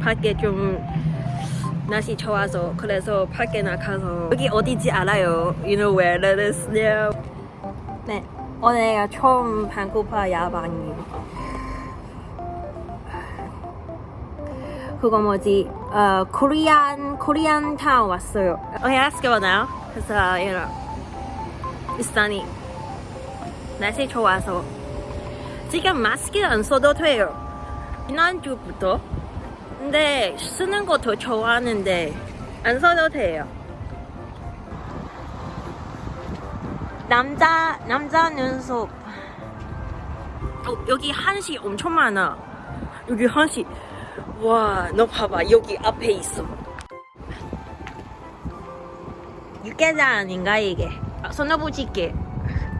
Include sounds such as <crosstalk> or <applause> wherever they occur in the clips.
밖에 좀 날씨 좋아서 그래서 밖에 나가서 여기 어디지 알아요? You know where that is now? 네, 오늘 처음 방구파 야방이 그거 뭐지? 어, 코리안 코리안 타운 왔어요. Okay, let's go now. 그래서 you know, it's sunny. 날씨 좋아서 지금 마스크 안 써도 돼요. 지난주부터. 근데 쓰는 거 더 좋아하는데 안 써도 돼요. 남자 남자 눈썹. 어, 여기 한시 엄청 많아. 여기 한시. 와, 너 봐봐. 여기 앞에 있어. 육개장 아닌가 이게? 아, 손어보지게.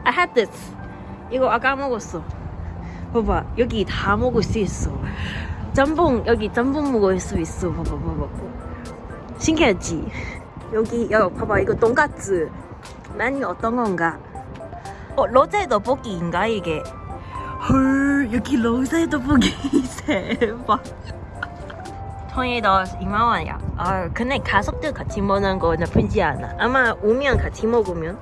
I had this. 이거 아까 먹었어. 봐봐, 여기 다 먹을 수 있어. 짬뽕 여기 짬뽕 먹을 수 있어. 봐봐, 봐봐. 신기하지? 여기 여 봐봐 이거 돈까스. 메뉴 어떤 건가? 어 로제 떡볶이인가 이게? 헐 여기 로제 떡볶이 <laughs> 대박. 2만 원이야. 아 근데 가족들 같이 먹는 거 나쁘지 않아. 아마 오면 같이 먹으면.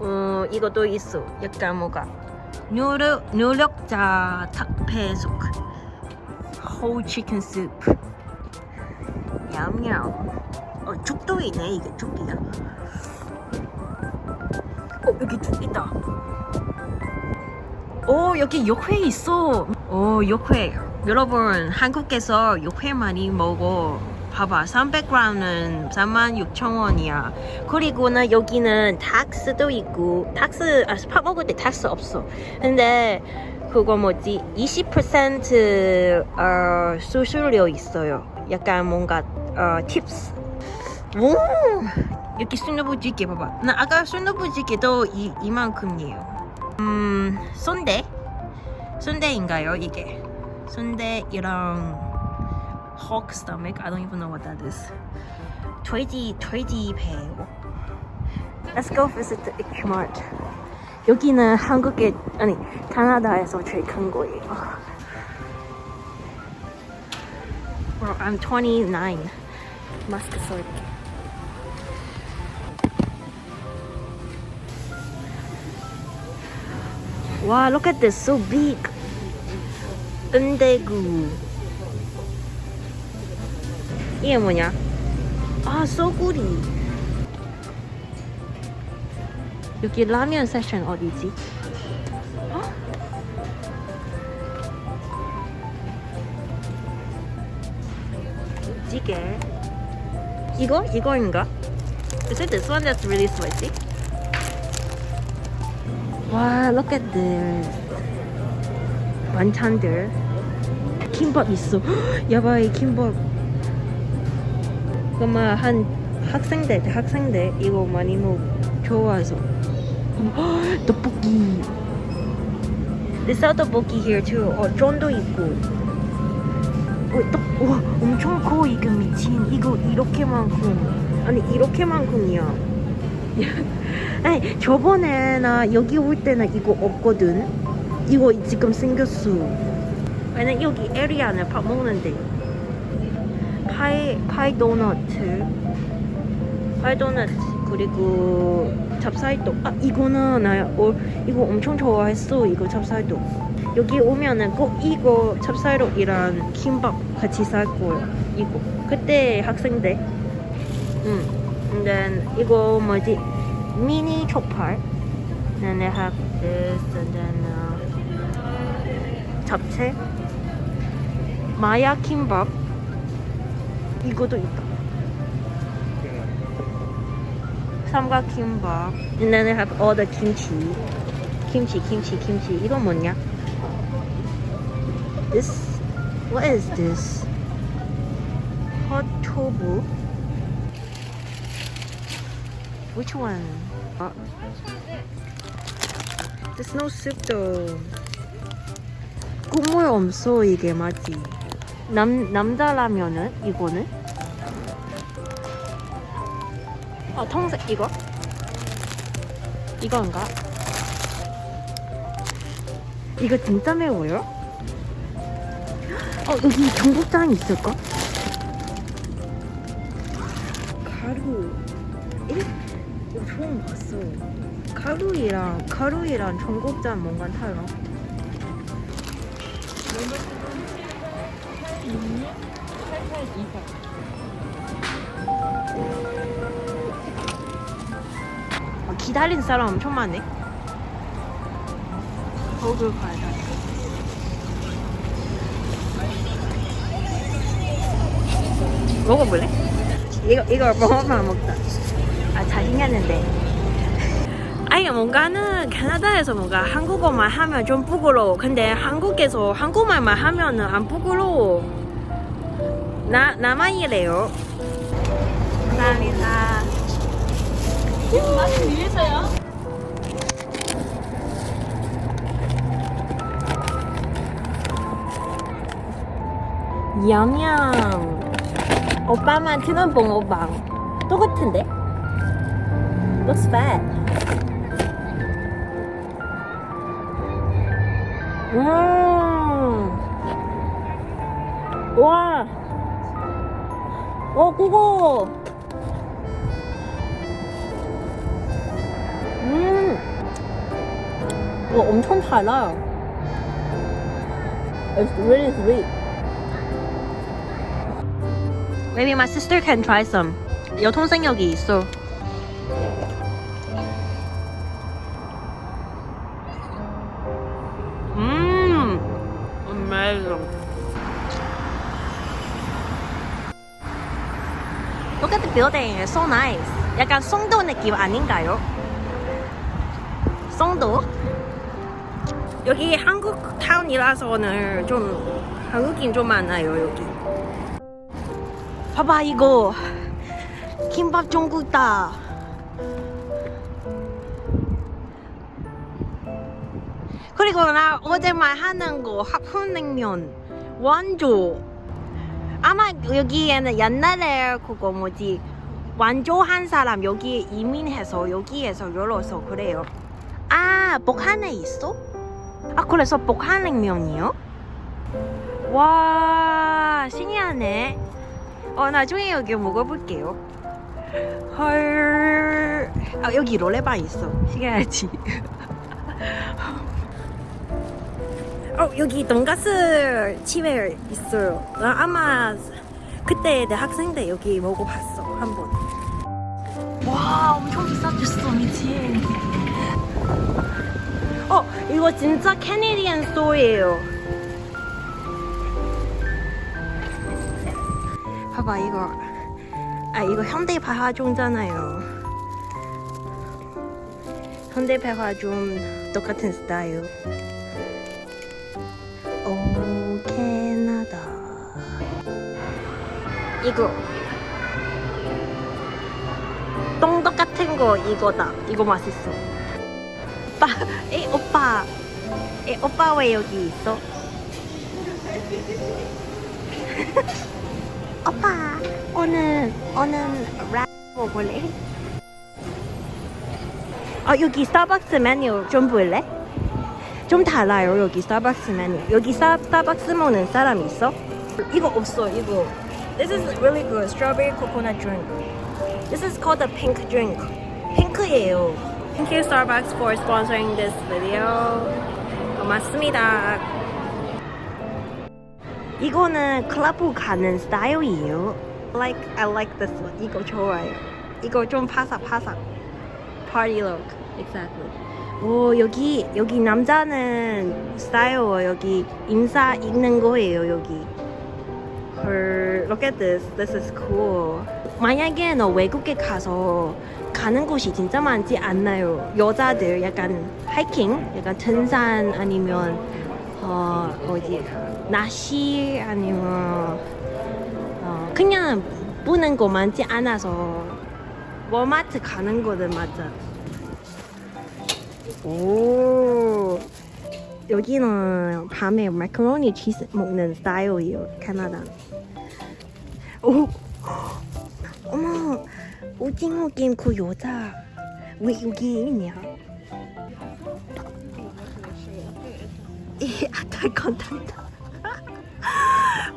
어 이것도 있어. 약간 뭐가 누르 누력자 닭배숙 whole chicken soup. 냠냠. 어 죽도 있네 이게 죽이야 어 여기 죽 있다. 오 여기 육회 있어. 오 육회. 여러분 한국에서 육회 많이 먹어 봐봐 300g은 36,000원이야. 그리고는 여기는 탁스도 있고 탁스 아 스파 먹을 때 탁스 없어. 근데 그거 뭐지? 20% 어, 수수료 있어요. 약간 뭔가 어, 팁스. 오! 여기 순두부찌개 봐봐. 나 아까 순두부찌개도 이, 이만큼이에요. 음 순대? 순대인가요 이게? 순대 이랑 hawk stomach. I don't even know what that is. 돼지 돼지 배. Let's go visit the Ikmart. 여기는 한국에 아니 캐나다에서 제일 큰 거예요. Bro, I'm 29. 마스크 쓸게. Wow, look at this, so big. 은대구. 이게 뭐냐? 아, 소구리. 여기 라면 세션 어디지? 어? 찌개. 이거? 이거인가? Is it this one that's really spicy? 와, look at this. 반찬들. 김밥 있어. <gasps> 야바이 김밥. 그만 한 학생들 학생들 이거 많이 먹 좋아서. 헉, 떡볶이 They sell 떡볶이 here too. 어 쫀도 있고. 어, 떡, 와 엄청 커 이거 미친. 이거 이렇게만큼. 아니 이렇게만큼이야. <laughs> 아니 저번에 나 여기 올 때는 이거 없거든. 이거 지금 생겼어. 왜냐면 여기 에리아는 밥 먹는데 파이 파이 도너트 파이 도너트 그리고 찹쌀떡. 아 이거는 나 어, 이거 엄청 좋아했어 이거 찹쌀떡. 여기 오면은 꼭 이거 찹쌀떡이랑 김밥 같이 살 거예요 이거. 그때 학생 때. 응. and then 이거 뭐지? 미니 and then I have this and then uh, 잡채. 마야 김밥 이거도 있다. 삼각 김밥. And then I have all the kimchi. kimchi, kimchi, kimchi. 이거 뭐냐? This, what is this? hot tofu. Which one? 아, there's no soup though. 국물 없어 이게 맞지? 남 남자 라면은 이거는 아 통색 이거 이건가 이거 진짜 매워요? 어 여기 전국장 있을까? 가루. 에? 이거 처음 봤어. 가루이랑 가루이랑 전국장 뭔가 달라. 어, 기다린 사람 엄청 많네. 거울 가야 돼. 먹어볼래? 이거 이거 먹어만 먹자. 아 자신있는데. 아니 뭔가는 캐나다에서 뭔가 한국어만 하면 좀 부끄러워. 근데 한국에서 한국말만 하면은 안 부끄러워. 나 나만 이래요. 감사합니다. 맛을 위해서요? 얌얌. 오빠만 트는 봉 오방. 똑같은데? Looks fat. 음. 와. 어, 그거. 이거 엄청 달아. It's really sweet. Maybe my sister can try some. 여동생 여기 있어. 음, amazing. Look at the building. It's so nice. 약간 송도 느낌 아닌가요? 송도? 여기 한국 타운이라서는 좀 한국인 좀 많아요 여기. 봐봐 이거 김밥 전국다. 그리고 나 어제 말하는 거 합훈냉면 완조. 아마 여기에는 옛날에 그거 뭐지 완조한 사람 여기 이민해서 여기에서 열어서 그래요. 아 복한에 있어? 아 그래서 복한냉면이요? 와 신기하네. 어 나중에 여기 먹어볼게요. 헐. 아 여기 롤레방 있어. 시켜야지. <laughs> 어 여기 돈가스 집에 있어요. 나 아마 그때 내 학생 때 여기 먹어봤어 한 번. 와 엄청 비싸졌어 미친. 어 이거 진짜 캐네디안 스토어예요. 봐봐 이거. 아 이거 현대 백화점잖아요. 현대 백화점 똑같은 스타일. 오 캐나다. 이거. 똥떡 같은 거 이거다. 이거 맛있어 오빠 에 오빠 에 오빠 왜 여기 있어? <laughs> 오빠 오늘 오늘 랩 먹을래? 아 여기 스타벅스 메뉴 좀 볼래? 좀 달라요 여기 스타벅스 메뉴 여기 스타, 스타벅스 먹는 사람 있어? 이거 없어 이거 This is really good strawberry coconut drink This is called the pink drink 핑크예요 Thank you Starbucks for sponsoring this video 고맙습니다 이거는 클럽 가는 스타일이에요. Like I like this one. 이거 좋아요. 이거 좀 파삭파삭. Party look. Exactly. 오 여기 여기 남자는 스타일 여기 인사 읽는 거예요 여기. 헐, look at this. This is cool. 만약에 너 외국에 가서 가는 곳이 진짜 많지 않나요? 여자들 약간 하이킹, 약간 등산 아니면 어 어디 낚시 아니면 어, 그냥 보는 거 많지 않아서 월마트 가는 거는 맞아. 오 여기는 밤에 마카로니 치즈 먹는 스타일이에요 캐나다. 오 오징어 게임 그 여자 왜 여기 있냐? 이 아탈 컨텐츠.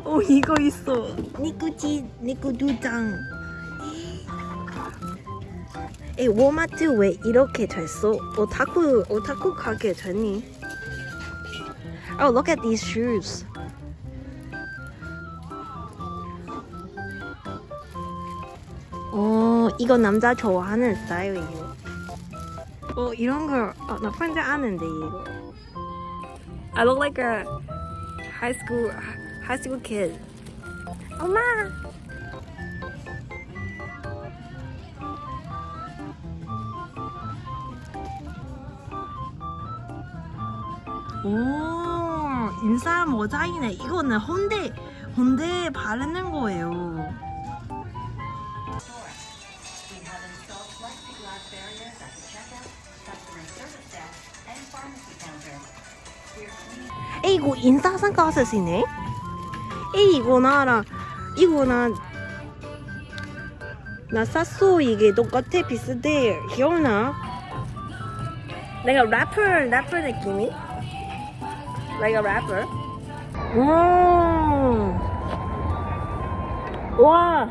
오 <laughs> 이거 있어. 니꾸지 니꾸 두 장. 에 워마트 왜 이렇게 됐어? 오타쿠 오타쿠 가게 됐니? Oh, look at these shoes. 이거 남자 좋아하는 스타일이에요. 어, 이런 걸, 어, 나 프렌즈 아는데, 이거. I look like a high school, high school kid. 엄마! 오, 인싸 모자이네. 이거는 혼대, 혼대에 바르는 거예요. 이거 인싸 선글라스이네. 에 이거 나라 이거 나 나 샀어 이게 똑같아 비슷해 기억나? 내가 래퍼 래퍼 느낌이? 내가 래퍼? 음. 와